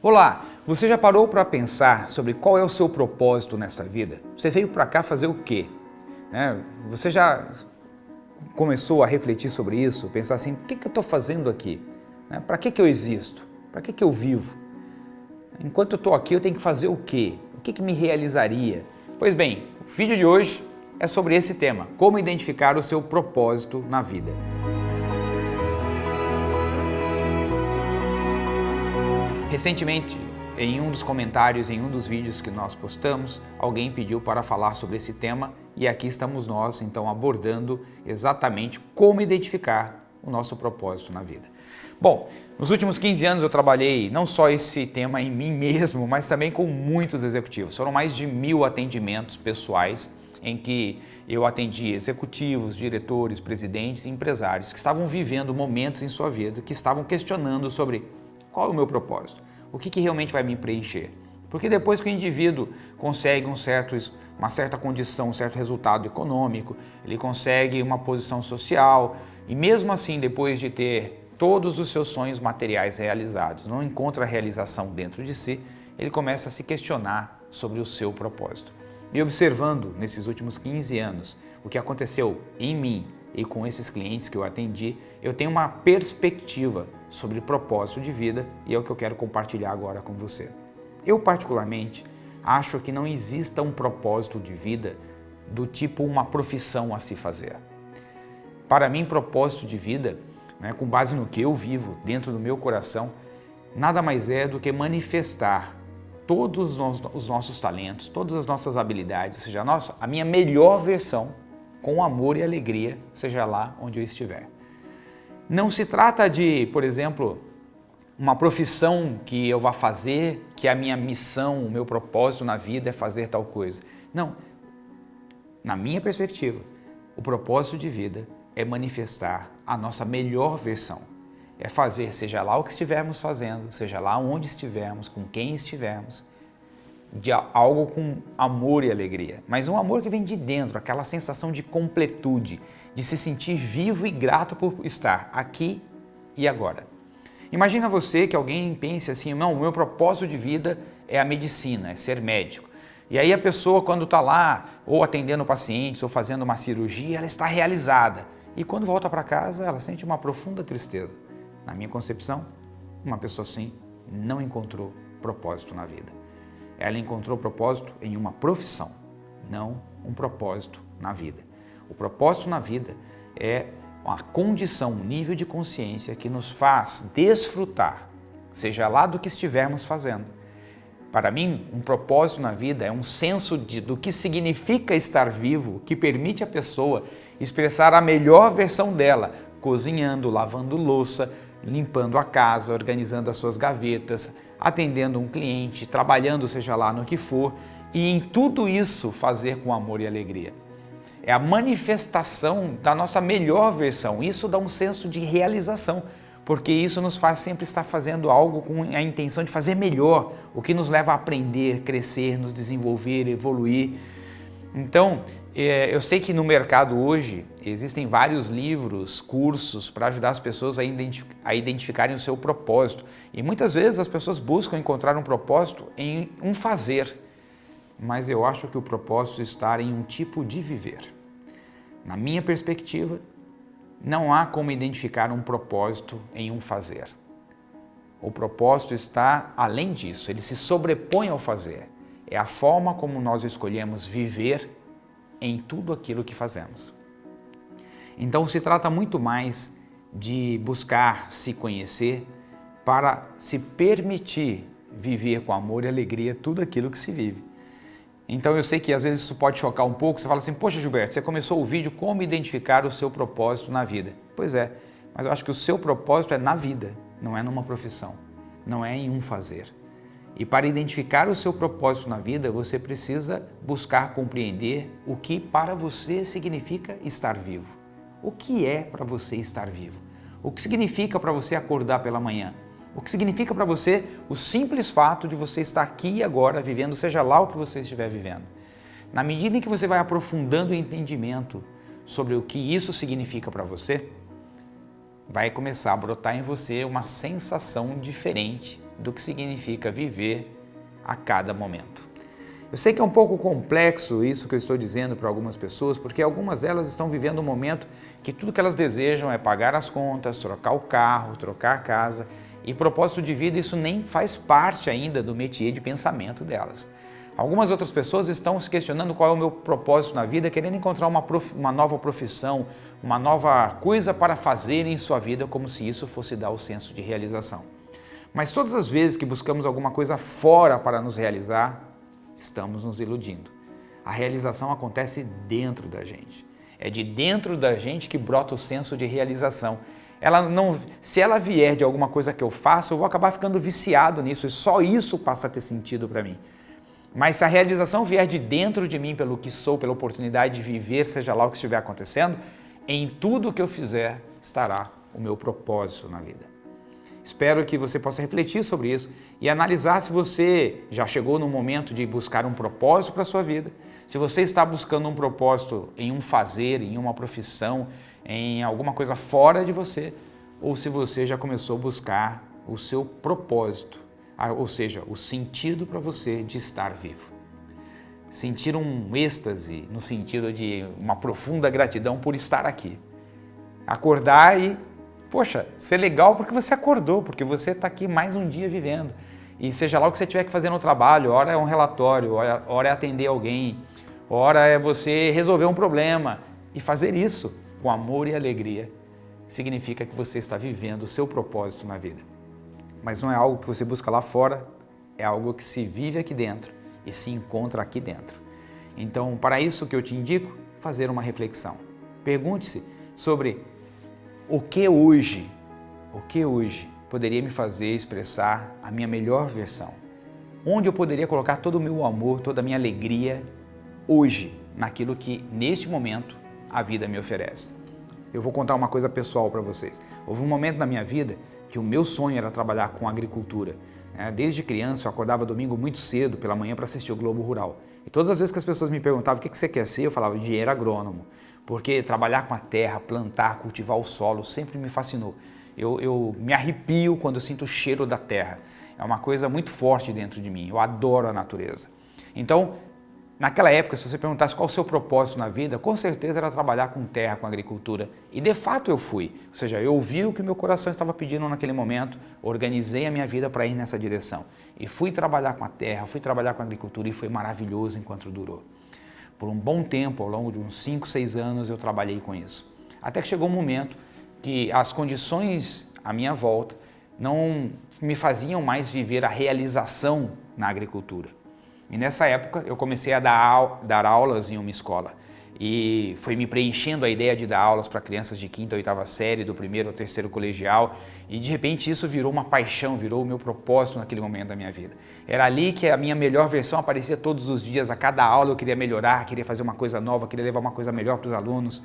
Olá, você já parou para pensar sobre qual é o seu propósito nessa vida? Você veio para cá fazer o quê? Né? Você já começou a refletir sobre isso, pensar assim, o que, que eu estou fazendo aqui? Né? Para que, que eu existo? Para que, que eu vivo? Enquanto eu estou aqui, eu tenho que fazer o quê? O que, que me realizaria? Pois bem, o vídeo de hoje é sobre esse tema, como identificar o seu propósito na vida. Recentemente, em um dos comentários, em um dos vídeos que nós postamos, alguém pediu para falar sobre esse tema e aqui estamos nós, então, abordando exatamente como identificar o nosso propósito na vida. Bom, nos últimos 15 anos eu trabalhei não só esse tema em mim mesmo, mas também com muitos executivos. Foram mais de mil atendimentos pessoais em que eu atendi executivos, diretores, presidentes e empresários que estavam vivendo momentos em sua vida que estavam questionando sobre qual é o meu propósito? O que, que realmente vai me preencher? Porque depois que o indivíduo consegue um certo, uma certa condição, um certo resultado econômico, ele consegue uma posição social e mesmo assim, depois de ter todos os seus sonhos materiais realizados, não encontra realização dentro de si, ele começa a se questionar sobre o seu propósito. E observando nesses últimos 15 anos o que aconteceu em mim e com esses clientes que eu atendi, eu tenho uma perspectiva sobre propósito de vida e é o que eu quero compartilhar agora com você. Eu particularmente acho que não exista um propósito de vida do tipo uma profissão a se fazer. Para mim, propósito de vida, né, com base no que eu vivo dentro do meu coração, nada mais é do que manifestar todos os nossos talentos, todas as nossas habilidades, ou seja, a, nossa, a minha melhor versão com amor e alegria, seja lá onde eu estiver. Não se trata de, por exemplo, uma profissão que eu vá fazer, que a minha missão, o meu propósito na vida é fazer tal coisa. Não. Na minha perspectiva, o propósito de vida é manifestar a nossa melhor versão. É fazer, seja lá o que estivermos fazendo, seja lá onde estivermos, com quem estivermos, de algo com amor e alegria, mas um amor que vem de dentro, aquela sensação de completude, de se sentir vivo e grato por estar aqui e agora. Imagina você que alguém pense assim, não, o meu propósito de vida é a medicina, é ser médico. E aí a pessoa quando está lá, ou atendendo pacientes, ou fazendo uma cirurgia, ela está realizada. E quando volta para casa, ela sente uma profunda tristeza. Na minha concepção, uma pessoa assim não encontrou propósito na vida. Ela encontrou propósito em uma profissão, não um propósito na vida. O propósito na vida é uma condição, um nível de consciência que nos faz desfrutar, seja lá do que estivermos fazendo. Para mim, um propósito na vida é um senso de, do que significa estar vivo, que permite a pessoa expressar a melhor versão dela, cozinhando, lavando louça, limpando a casa, organizando as suas gavetas, atendendo um cliente, trabalhando seja lá no que for, e em tudo isso fazer com amor e alegria. É a manifestação da nossa melhor versão, isso dá um senso de realização, porque isso nos faz sempre estar fazendo algo com a intenção de fazer melhor, o que nos leva a aprender, crescer, nos desenvolver, evoluir. Então, é, eu sei que no mercado hoje existem vários livros, cursos para ajudar as pessoas a, a, identificarem o seu propósito. E muitas vezes as pessoas buscam encontrar um propósito em um fazer, mas eu acho que o propósito está em um tipo de viver. Na minha perspectiva, não há como identificar um propósito em um fazer. O propósito está além disso, ele se sobrepõe ao fazer. É a forma como nós escolhemos viver em tudo aquilo que fazemos. Então se trata muito mais de buscar se conhecer para se permitir viver com amor e alegria tudo aquilo que se vive. Então eu sei que às vezes isso pode chocar um pouco, você fala assim, poxa Gilberto, você começou o vídeo como identificar o seu propósito na vida. Pois é, mas eu acho que o seu propósito é na vida, não é numa profissão, não é em um fazer. E para identificar o seu propósito na vida, você precisa buscar compreender o que para você significa estar vivo. O que é para você estar vivo? O que significa para você acordar pela manhã? O que significa para você o simples fato de você estar aqui e agora vivendo, seja lá o que você estiver vivendo. Na medida em que você vai aprofundando o entendimento sobre o que isso significa para você, vai começar a brotar em você uma sensação diferente do que significa viver a cada momento. Eu sei que é um pouco complexo isso que eu estou dizendo para algumas pessoas, porque algumas delas estão vivendo um momento que tudo que elas desejam é pagar as contas, trocar o carro, trocar a casa, e propósito de vida isso nem faz parte ainda do métier de pensamento delas. Algumas outras pessoas estão se questionando qual é o meu propósito na vida, querendo encontrar uma, prof... uma nova profissão, uma nova coisa para fazer em sua vida, como se isso fosse dar o senso de realização. Mas todas as vezes que buscamos alguma coisa fora para nos realizar, estamos nos iludindo. A realização acontece dentro da gente. É de dentro da gente que brota o senso de realização. Ela não, se ela vier de alguma coisa que eu faço, eu vou acabar ficando viciado nisso e só isso passa a ter sentido para mim. Mas se a realização vier de dentro de mim, pelo que sou, pela oportunidade de viver, seja lá o que estiver acontecendo, em tudo que eu fizer estará o meu propósito na vida. Espero que você possa refletir sobre isso e analisar se você já chegou no momento de buscar um propósito para a sua vida, se você está buscando um propósito em um fazer, em uma profissão, em alguma coisa fora de você, ou se você já começou a buscar o seu propósito, ou seja, o sentido para você de estar vivo. Sentir um êxtase no sentido de uma profunda gratidão por estar aqui. Acordar e Poxa, ser legal porque você acordou, porque você está aqui mais um dia vivendo. E seja lá o que você tiver que fazer no trabalho, hora é um relatório, hora é atender alguém, hora é você resolver um problema. E fazer isso com amor e alegria significa que você está vivendo o seu propósito na vida. Mas não é algo que você busca lá fora, é algo que se vive aqui dentro e se encontra aqui dentro. Então, para isso que eu te indico, fazer uma reflexão. Pergunte-se sobre o que hoje, o que hoje poderia me fazer expressar a minha melhor versão? Onde eu poderia colocar todo o meu amor, toda a minha alegria hoje, naquilo que neste momento a vida me oferece? Eu vou contar uma coisa pessoal para vocês. Houve um momento na minha vida que o meu sonho era trabalhar com agricultura. É, desde criança eu acordava domingo muito cedo pela manhã para assistir o Globo Rural. E todas as vezes que as pessoas me perguntavam o que você quer ser, eu falava engenheiro agrônomo porque trabalhar com a terra, plantar, cultivar o solo sempre me fascinou. Eu, eu me arrepio quando eu sinto o cheiro da terra. É uma coisa muito forte dentro de mim. Eu adoro a natureza. Então, naquela época, se você perguntasse qual o seu propósito na vida, com certeza era trabalhar com terra, com agricultura. E de fato eu fui. Ou seja, eu ouvi o que meu coração estava pedindo naquele momento, organizei a minha vida para ir nessa direção. E fui trabalhar com a terra, fui trabalhar com a agricultura e foi maravilhoso enquanto durou. Por um bom tempo, ao longo de uns 5, 6 anos, eu trabalhei com isso. Até que chegou um momento que as condições à minha volta não me faziam mais viver a realização na agricultura. E nessa época eu comecei a dar, dar aulas em uma escola. E foi me preenchendo a ideia de dar aulas para crianças de quinta oitava série, do primeiro ao terceiro colegial, e de repente isso virou uma paixão, virou o meu propósito naquele momento da minha vida. Era ali que a minha melhor versão aparecia todos os dias, a cada aula eu queria melhorar, queria fazer uma coisa nova, queria levar uma coisa melhor para os alunos,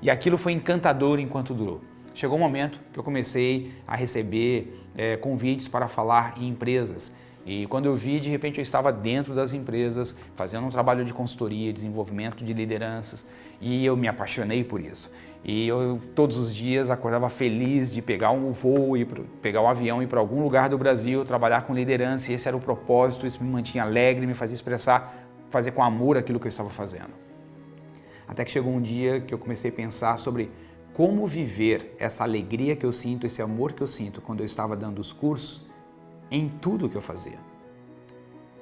e aquilo foi encantador enquanto durou. Chegou um momento que eu comecei a receber é, convites para falar em empresas, e quando eu vi, de repente eu estava dentro das empresas, fazendo um trabalho de consultoria, desenvolvimento de lideranças, e eu me apaixonei por isso. E eu todos os dias acordava feliz de pegar um voo, e pegar um avião e ir para algum lugar do Brasil, trabalhar com liderança, e esse era o propósito, isso me mantinha alegre, me fazia expressar, fazer com amor aquilo que eu estava fazendo. Até que chegou um dia que eu comecei a pensar sobre como viver essa alegria que eu sinto, esse amor que eu sinto quando eu estava dando os cursos, em tudo que eu fazia.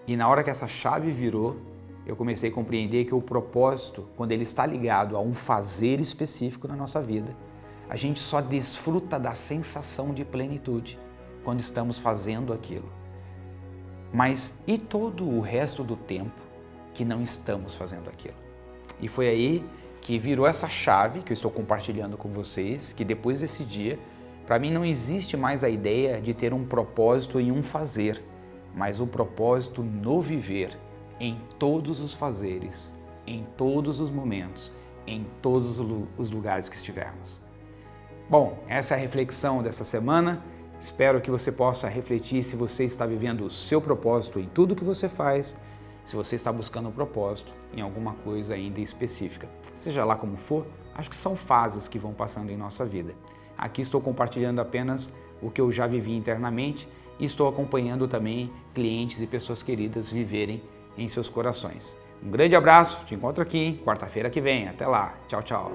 E na hora que essa chave virou, eu comecei a compreender que o propósito, quando ele está ligado a um fazer específico na nossa vida, a gente só desfruta da sensação de plenitude quando estamos fazendo aquilo. Mas e todo o resto do tempo que não estamos fazendo aquilo? E foi aí que virou essa chave que eu estou compartilhando com vocês, que depois desse dia para mim não existe mais a ideia de ter um propósito em um fazer, mas o propósito no viver, em todos os fazeres, em todos os momentos, em todos os lugares que estivermos. Bom, essa é a reflexão dessa semana. Espero que você possa refletir se você está vivendo o seu propósito em tudo que você faz, se você está buscando um propósito em alguma coisa ainda específica. Seja lá como for, acho que são fases que vão passando em nossa vida. Aqui estou compartilhando apenas o que eu já vivi internamente e estou acompanhando também clientes e pessoas queridas viverem em seus corações. Um grande abraço, te encontro aqui quarta-feira que vem. Até lá. Tchau, tchau.